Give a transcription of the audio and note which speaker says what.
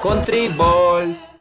Speaker 1: Country Balls.